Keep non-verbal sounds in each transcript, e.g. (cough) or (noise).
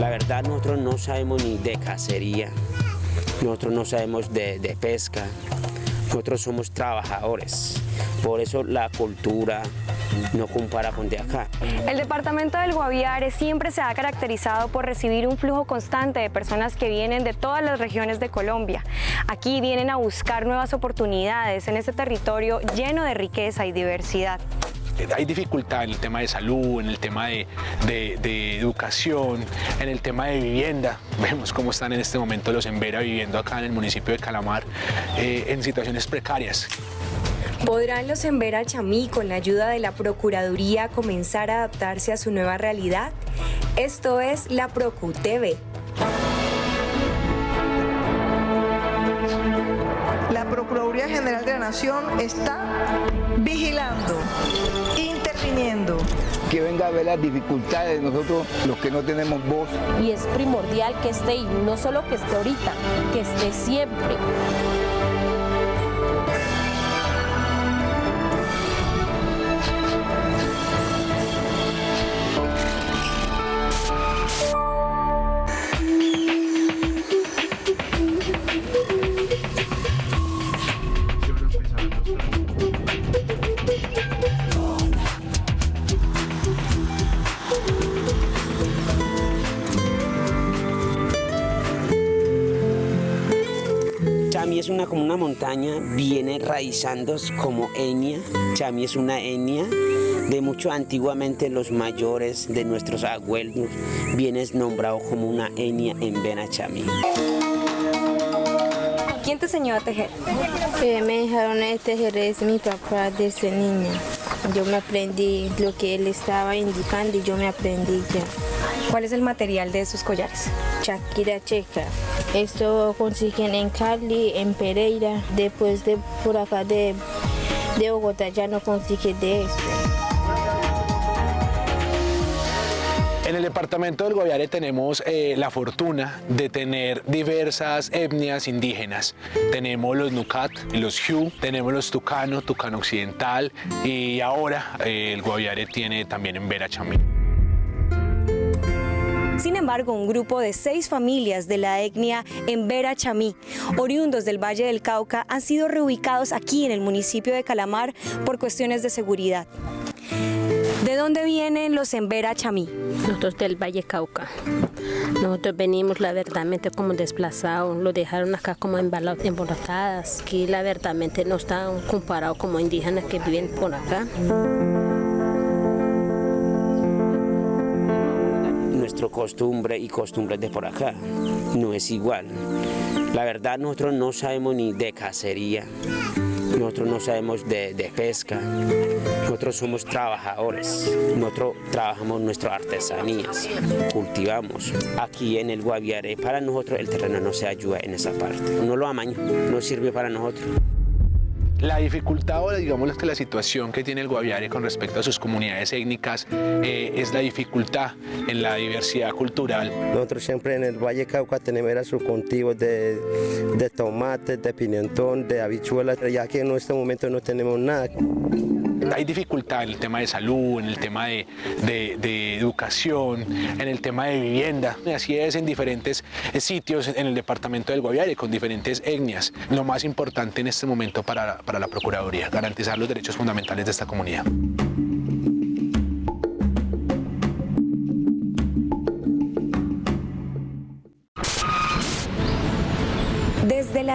La verdad nosotros no sabemos ni de cacería, nosotros no sabemos de, de pesca, nosotros somos trabajadores, por eso la cultura no compara con de acá. El departamento del Guaviare siempre se ha caracterizado por recibir un flujo constante de personas que vienen de todas las regiones de Colombia. Aquí vienen a buscar nuevas oportunidades en este territorio lleno de riqueza y diversidad hay dificultad en el tema de salud, en el tema de, educación, en el tema de vivienda. (laughs) Vemos cómo están en este momento los Embera viviendo acá en el municipio de Calamar eh, en situaciones precarias. ¿Podrán los Embera Chamí, con la ayuda de la Procuraduría, comenzar a adaptarse a su nueva realidad? Esto es la Procu TV. La Procuraduría General de la Nación está vigilando, interviniendo. Que venga a ver las dificultades de nosotros, los que no tenemos voz. Y es primordial que esté, y no solo que esté ahorita, que esté siempre. Es una, como una montaña, viene raizando como etnia. Chami es una etnia de mucho antiguamente los mayores de nuestros abuelos viene nombrado como una etnia en Benachami. ¿Quién te enseñó a tejer? Eh, me dejaron a tejer es mi papá desde niña. Yo me aprendí lo que él estaba indicando y yo me aprendí ya. ¿Cuál es el material de esos collares? Shakira Checa. Esto consiguen en Cali, en Pereira, después de por acá de, de Bogotá ya no consigue de esto. En el departamento del Guaviare tenemos eh, la fortuna de tener diversas etnias indígenas. Tenemos los Nucat, los Hu, tenemos los Tucano, Tucano Occidental y ahora eh, el Guaviare tiene también en Vera Chamí. Sin embargo, un grupo de seis familias de la etnia Embera Chamí, oriundos del Valle del Cauca, han sido reubicados aquí en el municipio de Calamar por cuestiones de seguridad. ¿De dónde vienen los Embera Chamí? Nosotros del Valle Cauca. Nosotros venimos, la verdadmente, como desplazados. Lo dejaron acá como embolotadas. Aquí, la verdadmente, no están comparados como indígenas que viven por acá. Costumbre y costumbres de por acá. No es igual. La verdad nosotros no sabemos ni de cacería, nosotros no sabemos de, de, pesca, nosotros somos trabajadores, nosotros trabajamos nuestras artesanías, cultivamos. Aquí en el Guaviare, para nosotros el terreno no se ayuda en esa parte, no lo amaño, no sirve para nosotros. La dificultad o digamos que la situación que tiene el Guaviare con respecto a sus comunidades étnicas eh, es la dificultad en la diversidad cultural. Nosotros siempre en el Valle Cauca tenemos sus cultivos de, de tomates, de pimentón, de habichuelas, ya que en este momento no tenemos nada. Hay dificultad en el tema de salud, en el tema de, educación, en el tema de vivienda. Así es en diferentes sitios en el departamento del Guaviare, con diferentes etnias. Lo más importante en este momento para, para la Procuraduría, garantizar los derechos fundamentales de esta comunidad.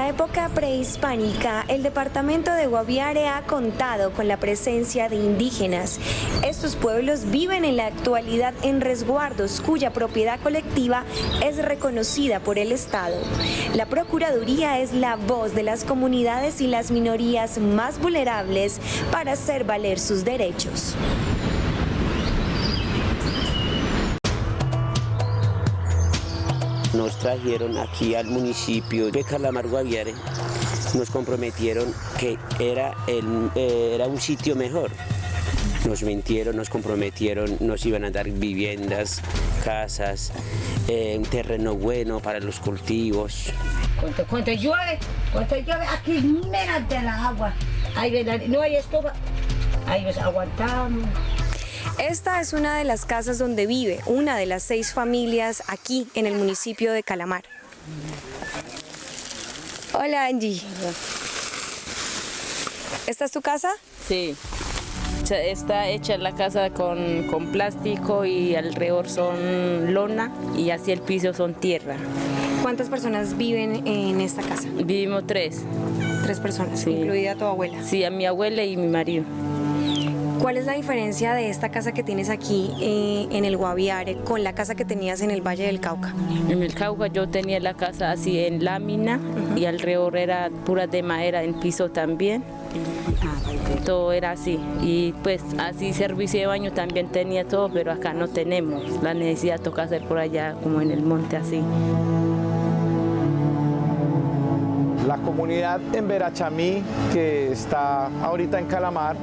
La época prehispánica, el departamento de Guaviare ha contado con la presencia de indígenas. Estos pueblos viven en la actualidad en resguardos cuya propiedad colectiva es reconocida por el Estado. La Procuraduría es la voz de las comunidades y las minorías más vulnerables para hacer valer sus derechos. Nos trajeron aquí al municipio de Calamar Guaviare, nos comprometieron que era, el, eh, era un sitio mejor. Nos mintieron, nos comprometieron, nos iban a dar viviendas, casas, eh, un terreno bueno para los cultivos. Cuando, llueve, cuando llueve, aquí mira de la agua. Ahí no hay estufa, ahí nos aguantamos. Esta es una de las casas donde vive una de las seis familias aquí en el municipio de Calamar. Hola Angie. ¿Esta es tu casa? Sí. Está hecha la casa con, con plástico y alrededor son lona y así el piso son tierra. ¿Cuántas personas viven en esta casa? Vivimos tres. Tres personas, Sí. incluida tu abuela. Sí, a mi abuela y mi marido. ¿Cuál es la diferencia de esta casa que tienes aquí eh, en el Guaviare con la casa que tenías en el Valle del Cauca? En el Cauca yo tenía la casa así en lámina y alrededor era pura de madera, en piso también. Todo era así. Y pues así servicio de baño también tenía todo, pero acá no tenemos. La necesidad toca hacer por allá, como en el monte así. La comunidad en Verachamí, que está ahorita en Calamar,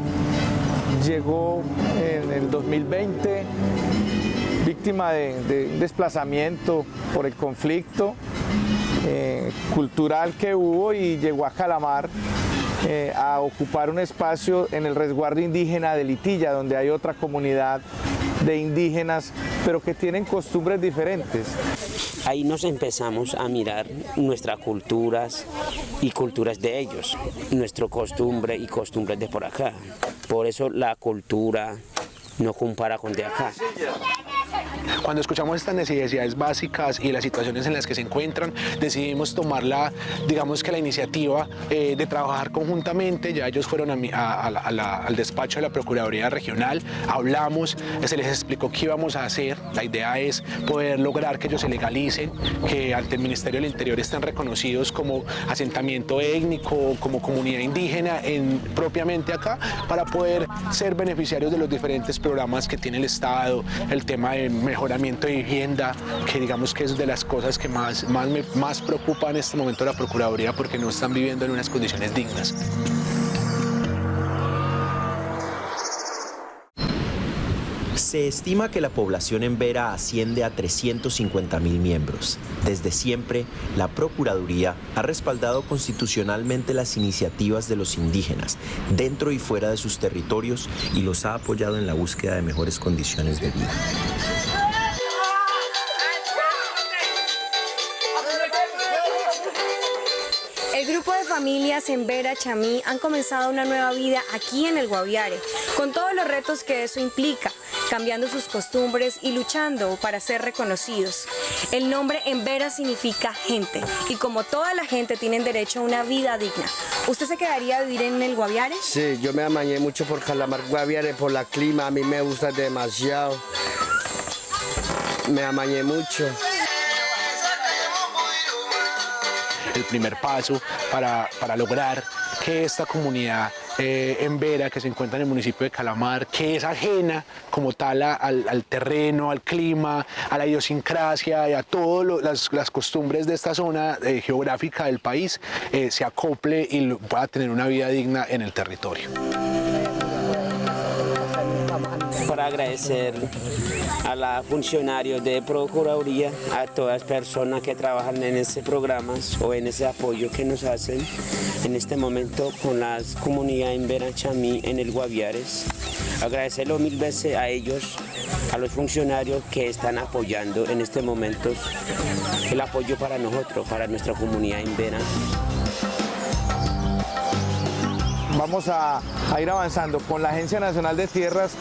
llegó en el 2020 víctima de, de desplazamiento por el conflicto eh, cultural que hubo y llegó a Calamar eh, a ocupar un espacio en el resguardo indígena de Litilla, donde hay otra comunidad de indígenas, pero que tienen costumbres diferentes. Ahí nos empezamos a mirar nuestras culturas y culturas de ellos, nuestra costumbre y costumbres de por acá. Por eso la cultura no compara con de acá. Cuando escuchamos estas necesidades básicas y las situaciones en las que se encuentran, decidimos tomar la, digamos que la iniciativa eh, de trabajar conjuntamente. Ya ellos fueron al despacho de la Procuraduría Regional, hablamos, se les explicó qué íbamos a hacer. La idea es poder lograr que ellos se legalicen, que ante el Ministerio del Interior estén reconocidos como asentamiento étnico, como comunidad indígena en, propiamente acá, para poder ser beneficiarios de los diferentes programas que tiene el Estado, el tema de mejoramiento de vivienda, que digamos que es de las cosas que más, más más preocupa en este momento la Procuraduría porque no están viviendo en unas condiciones dignas. Se estima que la población en Vera asciende a 350 mil miembros. Desde siempre, la Procuraduría ha respaldado constitucionalmente las iniciativas de los indígenas dentro y fuera de sus territorios y los ha apoyado en la búsqueda de mejores condiciones de vida. En Vera Chamí han comenzado una nueva vida aquí en el Guaviare, con todos los retos que eso implica, cambiando sus costumbres y luchando para ser reconocidos. El nombre en Vera significa gente, y como toda la gente tienen derecho a una vida digna. ¿Usted se quedaría a vivir en el Guaviare? Sí, yo me amañé mucho por Calamar Guaviare, por la clima, a mí me gusta demasiado. Me amañé mucho. El primer paso para, para lograr que esta comunidad eh, en Vera, que se encuentra en el municipio de Calamar, que es ajena como tal al, al terreno, al clima, a la idiosincrasia y a todas las, costumbres de esta zona eh, geográfica del país, eh, se acople y pueda tener una vida digna en el territorio. Agradecer a los funcionarios de Procuraduría, a todas las personas que trabajan en este programa o en ese apoyo que nos hacen en este momento con las comunidades en Verachamí, en el Guaviares. Agradecerlo mil veces a ellos, a los funcionarios que están apoyando en este momento el apoyo para nosotros, para nuestra comunidad en Vera. Vamos a ir avanzando con la Agencia Nacional de Tierras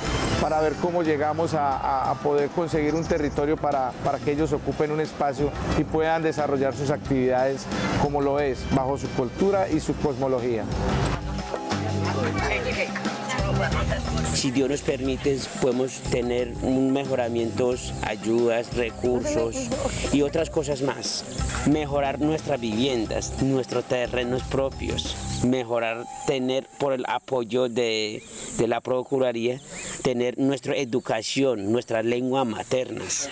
para ver cómo llegamos a, poder conseguir un territorio para, para que ellos ocupen un espacio y puedan desarrollar sus actividades como lo es, bajo su cultura y su cosmología. Si Dios nos permite, podemos tener mejoramientos, ayudas, recursos y otras cosas más. Mejorar nuestras viviendas, nuestros terrenos propios, mejorar, tener por el apoyo de, de la Procuraduría, tener nuestra educación, nuestras lenguas maternas.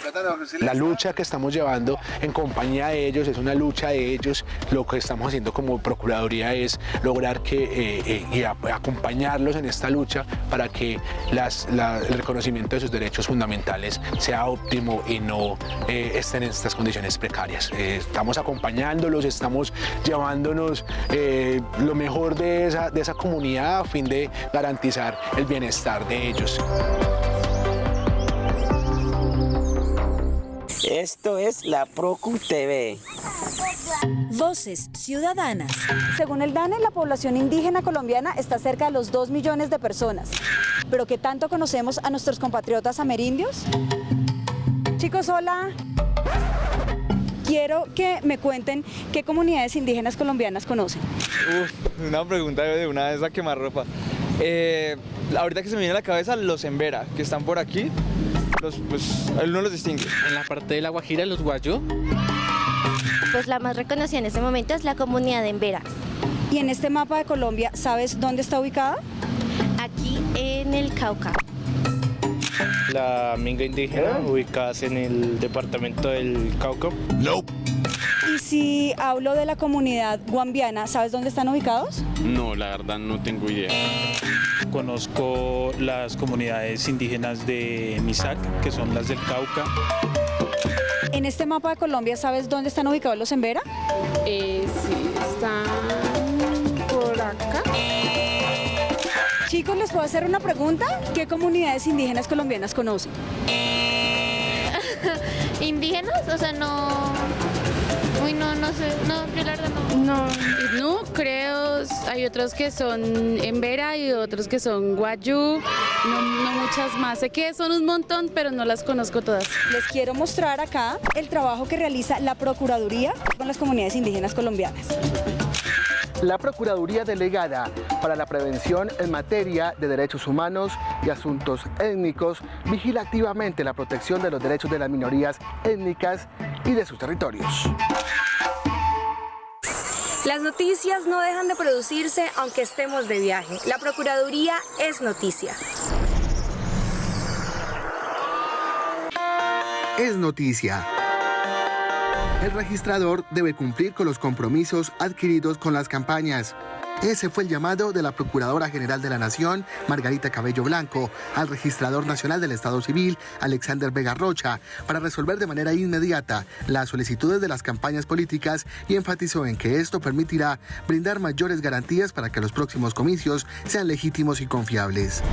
La lucha que estamos llevando en compañía de ellos es una lucha de ellos. Lo que estamos haciendo como Procuraduría es lograr que eh, eh, y acompañarlos en esta lucha para que el reconocimiento de sus derechos fundamentales sea óptimo y no eh, estén en estas condiciones precarias. Estamos acompañándolos, estamos llevándonos lo mejor de esa, de esa comunidad a fin de garantizar el bienestar de ellos. Esto es la Procu TV. Voces Ciudadanas. Según el DANE, la población indígena colombiana está cerca de los 2 millones de personas. ¿Pero qué tanto conocemos a nuestros compatriotas amerindios? Chicos, hola. Quiero que me cuenten qué comunidades indígenas colombianas conocen. Uf, una pregunta de una vez a quemarropa. ropa. Eh, ahorita que se me viene a la cabeza, los Embera, que están por aquí, los, pues uno los distingue. En la parte de la Guajira, los Guayú. Pues la más reconocida en este momento es la comunidad de Embera. ¿Y en este mapa de Colombia sabes dónde está ubicada? Aquí en el Cauca. La minga indígena, ubicadas en el departamento del Cauca. No. Y si hablo de la comunidad guambiana, ¿sabes dónde están ubicados? No, la verdad no tengo idea. Conozco las comunidades indígenas de Misac, que son las del Cauca. En este mapa de Colombia, ¿sabes dónde están ubicados los Embera? Eh, sí, están por acá. Chicos, ¿les puedo hacer una pregunta? ¿Qué comunidades indígenas colombianas conocen? (laughs) ¿Indígenas? O sea, no... No, sé. No, yo la verdad no. No, no, creo. Hay otros que son Embera y otros que son Guayú. No, no muchas más. Sé que son un montón, pero no las conozco todas. Les quiero mostrar acá el trabajo que realiza la Procuraduría con las comunidades indígenas colombianas. La Procuraduría Delegada para la Prevención en materia de derechos humanos y asuntos étnicos vigila activamente la protección de los derechos de las minorías étnicas y de sus territorios. Las noticias no dejan de producirse aunque estemos de viaje. La Procuraduría es noticia. Es noticia. El registrador debe cumplir con los compromisos adquiridos con las campañas. Ese fue el llamado de la Procuradora General de la Nación, Margarita Cabello Blanco, al Registrador Nacional del Estado Civil, Alexander Vega Rocha, para resolver de manera inmediata las solicitudes de las campañas políticas y enfatizó en que esto permitirá brindar mayores garantías para que los próximos comicios sean legítimos y confiables.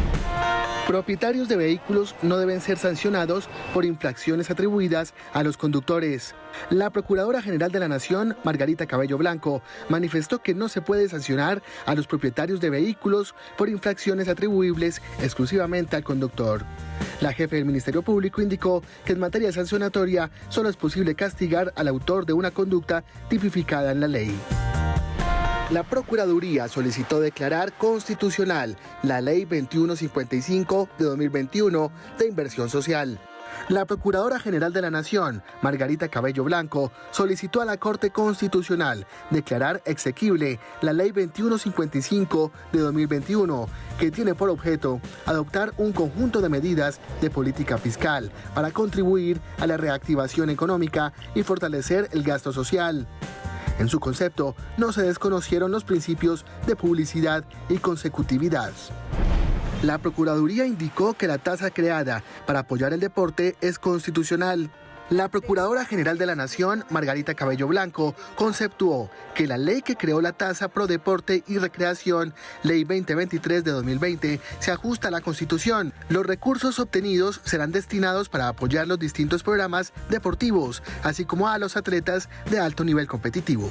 Propietarios de vehículos no deben ser sancionados por infracciones atribuidas a los conductores. La Procuradora General de la Nación, Margarita Cabello Blanco, manifestó que no se puede sancionar a los propietarios de vehículos por infracciones atribuibles exclusivamente al conductor. La jefe del Ministerio Público indicó que en materia sancionatoria solo es posible castigar al autor de una conducta tipificada en la ley. La Procuraduría solicitó declarar constitucional la Ley 2155 de 2021 de inversión social. La Procuradora General de la Nación, Margarita Cabello Blanco, solicitó a la Corte Constitucional declarar exequible la Ley 2155 de 2021, que tiene por objeto adoptar un conjunto de medidas de política fiscal para contribuir a la reactivación económica y fortalecer el gasto social. En su concepto, no se desconocieron los principios de publicidad y consecutividad. La Procuraduría indicó que la tasa creada para apoyar el deporte es constitucional. La Procuradora General de la Nación, Margarita Cabello Blanco, conceptuó que la ley que creó la tasa pro deporte y recreación, Ley 2023 de 2020, se ajusta a la Constitución. Los recursos obtenidos serán destinados para apoyar los distintos programas deportivos, así como a los atletas de alto nivel competitivo.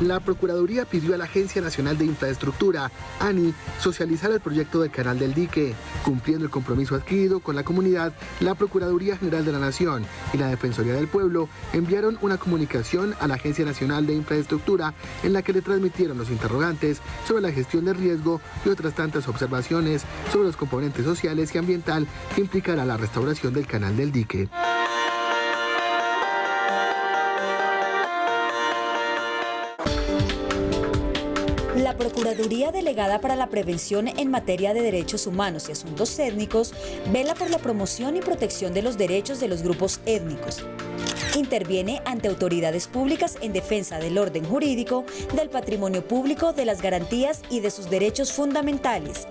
La Procuraduría pidió a la Agencia Nacional de Infraestructura, ANI, socializar el proyecto del Canal del Dique, cumpliendo el compromiso adquirido con la comunidad, la Procuraduría General de la Nación y la Del Pueblo enviaron una comunicación a la Agencia Nacional de Infraestructura en la que le transmitieron los interrogantes sobre la gestión de riesgo y otras tantas observaciones sobre los componentes sociales y ambiental que implicará la restauración del Canal del Dique. Procuraduría Delegada para la Prevención en materia de derechos humanos y asuntos étnicos vela por la promoción y protección de los derechos de los grupos étnicos. Interviene ante autoridades públicas en defensa del orden jurídico, del patrimonio público, de las garantías y de sus derechos fundamentales.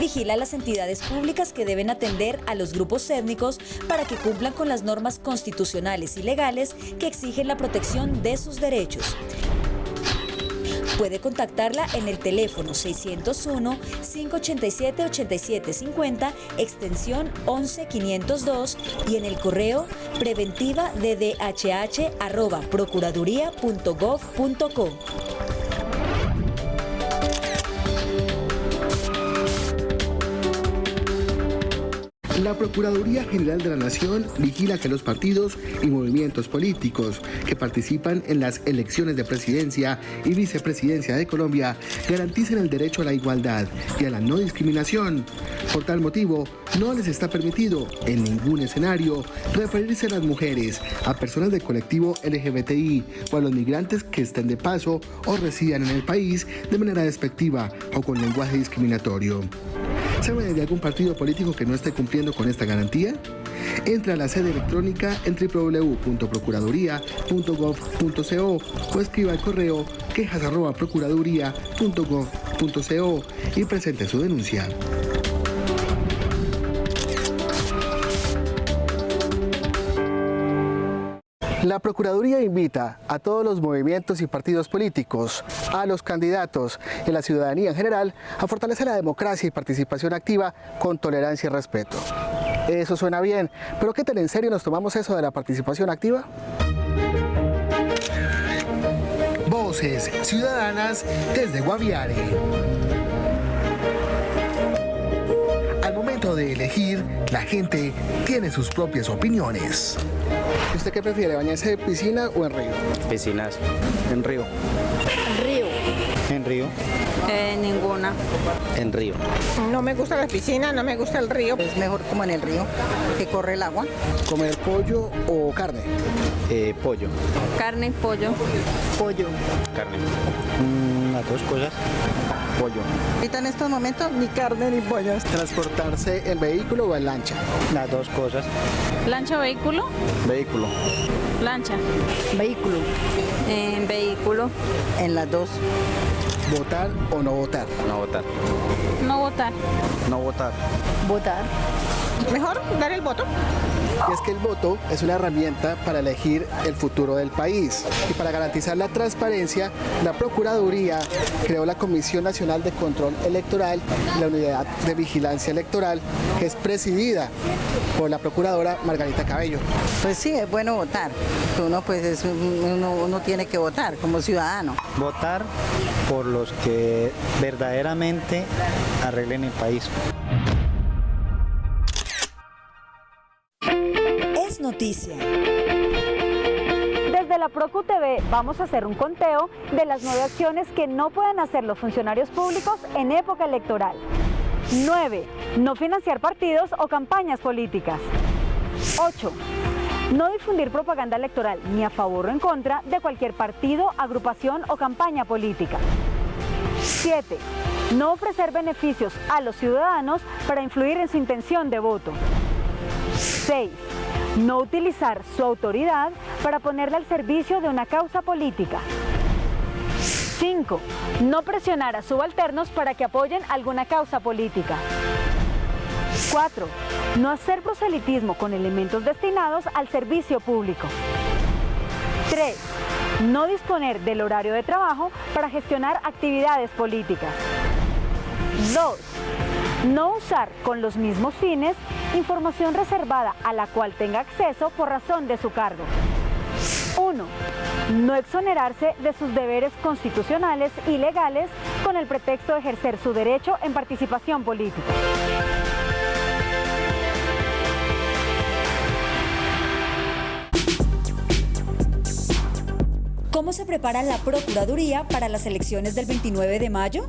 Vigila las entidades públicas que deben atender a los grupos étnicos para que cumplan con las normas constitucionales y legales que exigen la protección de sus derechos Puede contactarla en el teléfono 601-587-8750, extensión 11502 y en el correo preventiva arroba procuraduría.gov.co. La Procuraduría General de la Nación vigila que los partidos y movimientos políticos que participan en las elecciones de presidencia y vicepresidencia de Colombia garanticen el derecho a la igualdad y a la no discriminación. Por tal motivo, no les está permitido en ningún escenario referirse a las mujeres, a personas del colectivo LGBTI o a los migrantes que estén de paso o residan en el país de manera despectiva o con lenguaje discriminatorio. ¿Sabe de algún partido político que no esté cumpliendo con esta garantía? Entra a la sede electrónica en www.procuraduría.gov.co o escriba al correo quejas.procuraduría.gov.co y presente su denuncia. La Procuraduría invita a todos los movimientos y partidos políticos, a los candidatos y a la ciudadanía en general a fortalecer la democracia y participación activa con tolerancia y respeto. Eso suena bien, pero ¿qué tan en serio nos tomamos eso de la participación activa? Voces Ciudadanas desde Guaviare. Al momento de elegir, la gente tiene sus propias opiniones. ¿Usted qué prefiere, bañarse en piscina o en río? Piscinas. En río. Río. En río. Eh, ninguna. En río. No me gusta la piscina, no me gusta el río. Es mejor como en el río, que corre el agua. ¿Comer pollo o carne? Eh, pollo. Carne, pollo. Pollo. Carne. Mm, las dos cosas. Pollo. Ahorita en estos momentos ni carne ni pollo. ¿Transportarse en vehículo o en lancha? Las dos cosas. ¿Lancha o vehículo? Vehículo. Lancha. Vehículo. En vehículo. En las dos. ¿Votar o no votar? No votar. No votar. No votar. Votar. Mejor dar el voto. Y es que el voto es una herramienta para elegir el futuro del país. Y para garantizar la transparencia, la Procuraduría creó la Comisión Nacional de Control Electoral y la Unidad de Vigilancia Electoral, que es presidida por la Procuradora Margarita Cabello. Pues sí, es bueno votar. Uno, pues, es un- uno, uno tiene que votar como ciudadano. Votar por los que verdaderamente arreglen el país. Noticia. Desde la Procu TV vamos a hacer un conteo de las nueve acciones que no pueden hacer los funcionarios públicos en época electoral. 9. No financiar partidos o campañas políticas. 8. No difundir propaganda electoral ni a favor o en contra de cualquier partido, agrupación o campaña política. 7. No ofrecer beneficios a los ciudadanos para influir en su intención de voto. 6. No utilizar su autoridad para ponerla al servicio de una causa política. 5. No presionar a subalternos para que apoyen alguna causa política. 4. No hacer proselitismo con elementos destinados al servicio público. 3. No disponer del horario de trabajo para gestionar actividades políticas. 2. No usar con los mismos fines información reservada a la cual tenga acceso por razón de su cargo. 1. No exonerarse de sus deberes constitucionales y legales con el pretexto de ejercer su derecho en participación política. ¿Cómo se prepara la Procuraduría para las elecciones del 29 de mayo?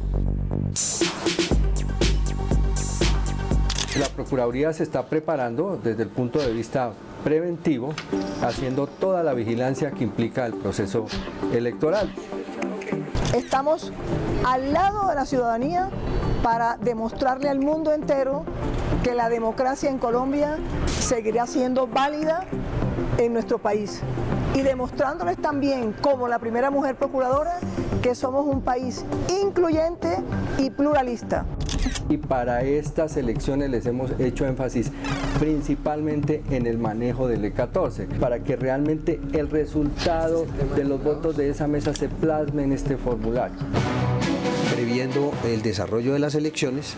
La Procuraduría se está preparando desde el punto de vista preventivo, haciendo toda la vigilancia que implica el proceso electoral. Estamos al lado de la ciudadanía para demostrarle al mundo entero que la democracia en Colombia seguirá siendo válida en nuestro país y demostrándoles también como la primera mujer procuradora que somos un país incluyente y pluralista. Y para estas elecciones les hemos hecho énfasis principalmente en el manejo del E14 para que realmente el resultado de los votos de esa mesa se plasme en este formulario. Previendo el desarrollo de las elecciones,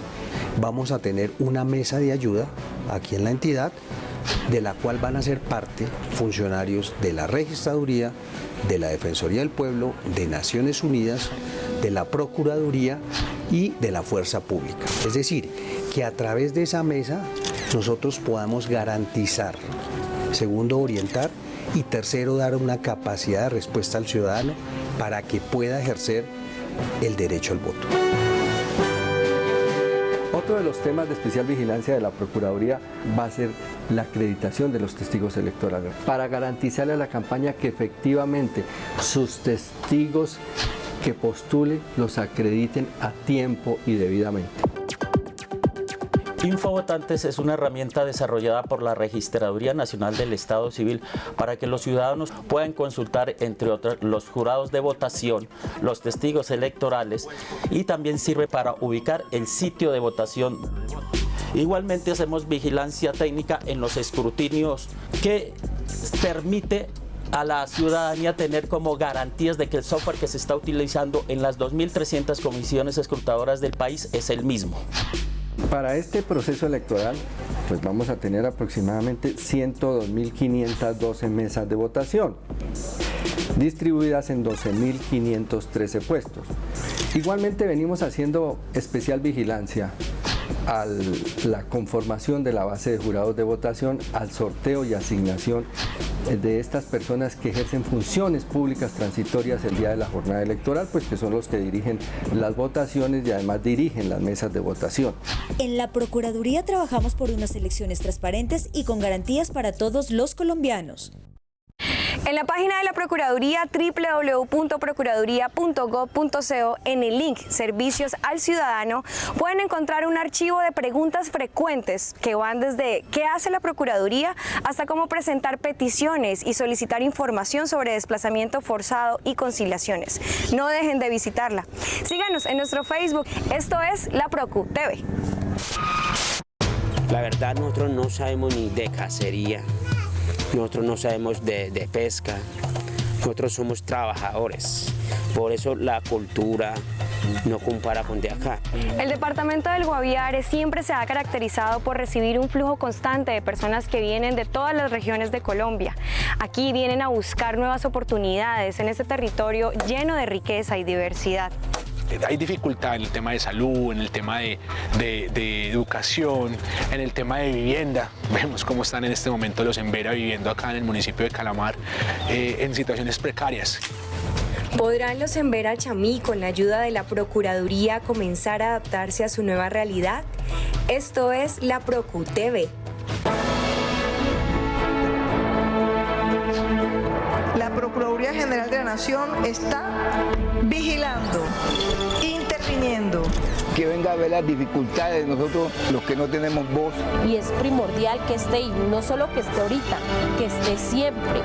vamos a tener una mesa de ayuda aquí en la entidad de la cual van a ser parte funcionarios de la Registraduría, de la Defensoría del Pueblo, de Naciones Unidas, de la Procuraduría y de la Fuerza Pública. Es decir, que a través de esa mesa nosotros podamos garantizar, segundo, orientar y tercero, dar una capacidad de respuesta al ciudadano para que pueda ejercer el derecho al voto. Otro de los temas de especial vigilancia de la Procuraduría va a ser la acreditación de los testigos electorales para garantizarle a la campaña que efectivamente sus testigos que postule los acrediten a tiempo y debidamente. Infovotantes es una herramienta desarrollada por la Registraduría Nacional del Estado Civil para que los ciudadanos puedan consultar, entre otros, los jurados de votación, los testigos electorales y también sirve para ubicar el sitio de votación. Igualmente hacemos vigilancia técnica en los escrutinios que permite a la ciudadanía tener como garantías de que el software que se está utilizando en las 2.300 comisiones escrutadoras del país es el mismo. Para este proceso electoral, pues vamos a tener aproximadamente 102.512 mesas de votación, distribuidas en 12.513 puestos. Igualmente venimos haciendo especial vigilancia a la conformación de la base de jurados de votación, al sorteo y asignación de estas personas que ejercen funciones públicas transitorias el día de la jornada electoral, pues que son los que dirigen las votaciones y además dirigen las mesas de votación. En la Procuraduría trabajamos por unas elecciones transparentes y con garantías para todos los colombianos. En la página de la Procuraduría www.procuraduría.gov.co en el link Servicios al Ciudadano pueden encontrar un archivo de preguntas frecuentes que van desde qué hace la Procuraduría hasta cómo presentar peticiones y solicitar información sobre desplazamiento forzado y conciliaciones. No dejen de visitarla. Síganos en nuestro Facebook. Esto es La Procu TV. La verdad nosotros no sabemos ni de cacería. Nosotros no sabemos de, de, pesca, nosotros somos trabajadores, por eso la cultura no compara con de acá. El departamento del Guaviare siempre se ha caracterizado por recibir un flujo constante de personas que vienen de todas las regiones de Colombia. Aquí vienen a buscar nuevas oportunidades en este territorio lleno de riqueza y diversidad hay dificultad en el tema de salud, en el tema de, de, de, educación, en el tema de vivienda. (laughs) Vemos cómo están en este momento los Embera viviendo acá en el municipio de Calamar eh, en situaciones precarias. ¿Podrán los Embera Chamí, con la ayuda de la Procuraduría, comenzar a adaptarse a su nueva realidad? Esto es la Procu TV. La Procuraduría General de la Nación está vigilando, interviniendo. Que venga a ver las dificultades de nosotros, los que no tenemos voz. Y es primordial que esté, y no solo que esté ahorita, que esté siempre.